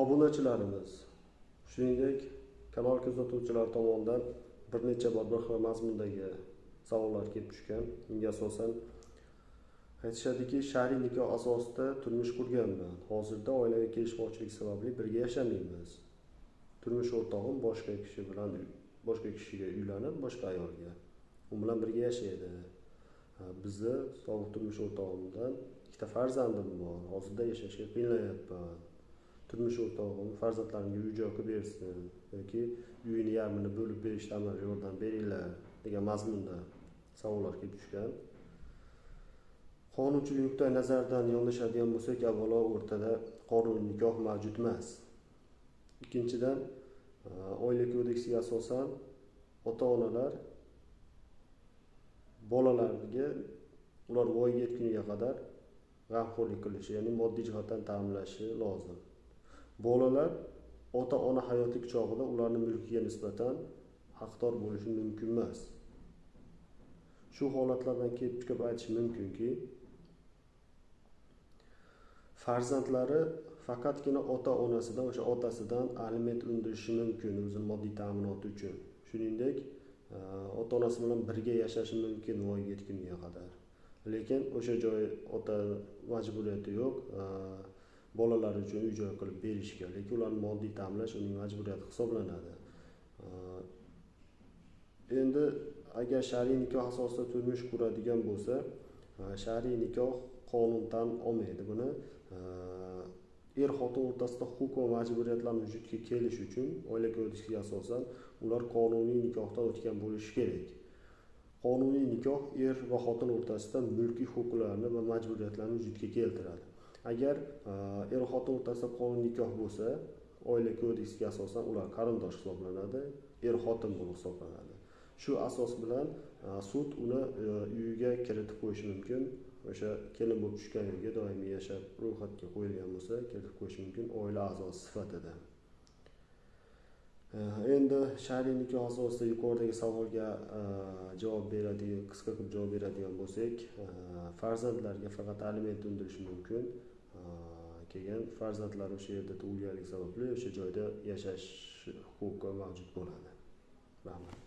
obunachilarimiz shuningdek kanal kuzatuvchilari tomonidan bir necha bor bir xil mazmundagi savollar kelib tushgan. Unga asosan aytishadiki shar'iy nikoh asosida turmush qurganman. Hozirda oilaga kelishmovchilik sababli birga yashamaymiz. Turmush o'rtog'im boshqa kishi bilan boshqa kishiga uylanib boshqa ayolga. U bilan birga yashaydi. Bizni sobiq turmush o'rtog'imdan ikkita farzandim bor. Hozirda yashashga qiynalyapman turmush o'rtog'im farzandlarimga uy joy qilib bersin yoki uyini yarmini bo'lib berishda amalga yordam beringlar degan mazmunda savollar kelib tushgan. Qonunchilik nuqtai nazaridan yondashadigan bo'lsak avvalo o'rtada qonuniy nikoh mavjud emas. Ikkinchidan e, oila kodeksiga asosan ota onalar bolalarga ular voyaga yetguniga qadar g'amxo'rlik qilishi ya'ni moddiy jihatdan ta'minlashi lozim. Bolalar ota ona hayotlik chog'ida ularni mulkiga nisbatan haqdor bo'lishi mumkin emas. Shu holatlardan kelib chiqib aytish mumkinki farzandlari faqatgina ota onasidan o'sha otasidan aliment undirishi mumkin o'zini moddiy ta'minoti uchun. Shuningdek e, ota onasi bilan birga yashashi mumkin voyaga yetgunga qadar. Lekin o'sha joy ota majburiyati yo'q e, bolalar uchun uy joy qilib berishga lekin ularni moddiy ta'minlash uning majburiyati hisoblanadi. Endi agar shar'iy nikoh asosida turmush quradigan bo'lsa shar'iy nikoh qonun tan olmaydi. Buni er xotin o'rtasida huquq va majburiyatlar vujudga kelishi uchun oila kodeksiga asosan ular qonuniy nikohdan o'tgan bo'lishi kerak. Qonuniy nikoh er va xotin o'rtasida mulkiy huquqlarni va majburiyatlarni vujudga keltiradi. Agar e, er xotin o'rtasida qonuniy nikoh bo'lsa oila kodeksiga asosan ular qarindosh hisoblanadi er xotin bo'lib hisoblanadi. Shu asos bilan e, sud uni e, uyiga kiritib qo'yishi mumkin. O'sha kelin bo'lib tushgan uyga doimiy yashab ro'yxatga qo'yilgan bo'lsa kiritib qo'yishi mumkin oila a'zosi sifatida. Endi shar'iy nikoh asosida yuqoridagi savolga javob beradigan qisqa qilib javob beradigan bo'lsak farzandlarga faqat aliment undirish mumkin. Keyin farzandlar o'sha yerda tug'ilganligi sababli o'sha joyda yashash huquqi mavjud bo'ladi. Rahmat.